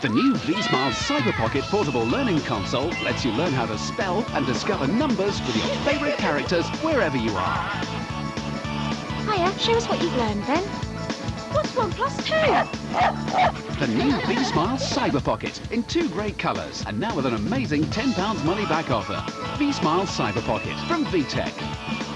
The new V-Smile Cyber Pocket portable learning console lets you learn how to spell and discover numbers with your favourite characters wherever you are. Hiya, show us what you've learned then. What's one plus two? The new V-Smile Cyber Pocket in two great colours and now with an amazing £10 money back offer. V-Smile Cyber Pocket from VTech.